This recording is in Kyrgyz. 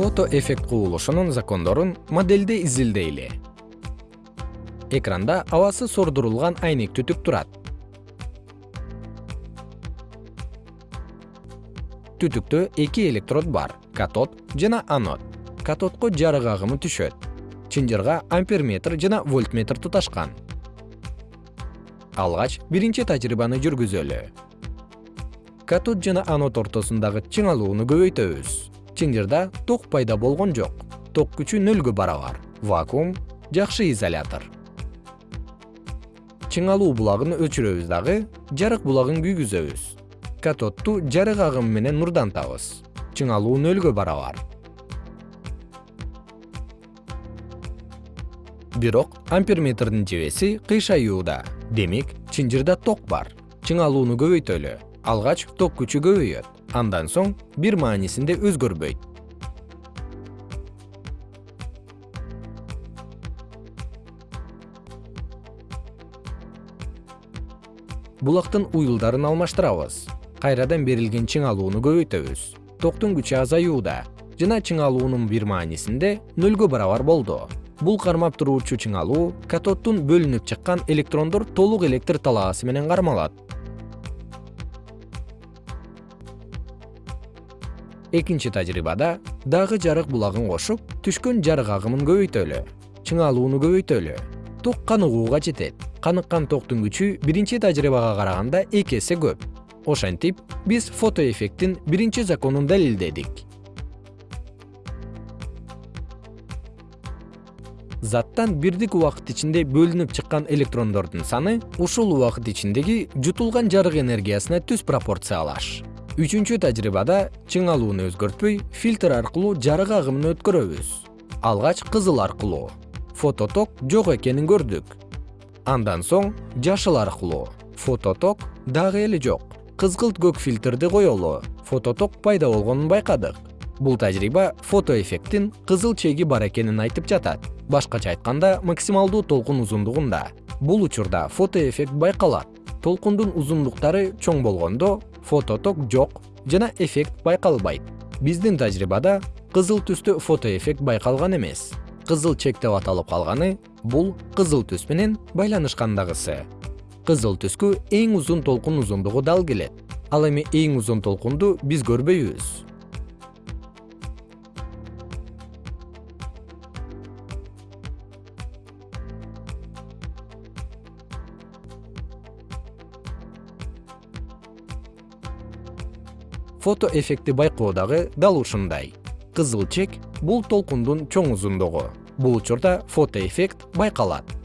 фото эффект кубулушунун закондорун модельде изилдейли. Экранда абасы сордурулган айнек түтүк турат. Түтүктө эки электрод бар катод жана анод. Катодко жарык агымы түшөт. Чынжырга амперметр жана вольтметр туташкан. Алгач биринчи тажрыйбаны жүргүзөлү. Катод жана анод ортосундагы чыңалууну көбөйтөбүз чынжырда ток пайда болгон жок. Ток күчү нөлгө барабар. Вакуум жакшы изолятор. Чыңалуу булагын өчүрөбүз дагы жарык булагын күйгүзөбүз. Катодту жарык агымы менен нурдантабыз чыңалуу нөлгө барабар. Бирок амперметрдин жебеси кыйшаюуда. Демек чынжырда ток бар. Чыңалууну көбөйтөлү алгач ток күчү көбөйөт. Андан соң бир маанисинде өзгөрбөйт. Булактын уюлдарын алмаштырабыз. Кайрадан берилген чыңалууну көбөйтөбүз. Токтун күчү азаюуда. Жана чыңалуунун бир маанисинде нөлгө барабар болду. Бул кармап туруучу чыңалуу катоддун бөлүнүп чыккан электрондор толук электр талаасы менен кармалат экинчи тажрыйбада дагы жарык булагын кошуп түшкөн жарык агымын көбөйтөлү чыңалууну көбөйтөлү. Ток каныгууга жетет. Каныккан токтун күчү биринчи тажрыйбага караганда эки эсе көп. Ошентип биз фотоэффекттин биринчи законун далилдедик. Заттан бирдик убакыт ичинде бөлүнүп чыккан электрондордун саны ушул убакыт ичиндеги жутулган жарык энергиясына түз пропорциялаш үчүнчү тажрыйбада чыңалууну өзгөртпөй фильтр аркылуу жарык агымын өткөрөбүз. Алгач кызыл аркылуу. Фототок жок экенин көрдүк. Андан соң жашыл аркылуу. Фототок дагы эле жок. Кызгылт көк фильтрди коелу фототок пайда болгонун байкадык. Бул тажрыйба фотоэффекттин кызыл чеги бар экенин айтып жатат. Башкача айтканда максималдуу толкун узундугунда. Бул учурда фотоэффект байкалат. Толкундун узундуктары чоң болгондо фототок жок жана эффект байкалбайт. Биздин тажрыйбада кызыл түстө фотоэффект байкалган эмес. Кызыл чек деп аталып калганы бул кызыл түс менен байланышкандагысы. Кызыл түскө эң узун толкун узундугу дал келет. Ал эми эң узун толкунду биз көрбөйбүз фотоэффектти байкоо дагы дал ушундай. Кызыл чек бул толкундун чоң узундугу. Бул учурда фотоэффект байкалат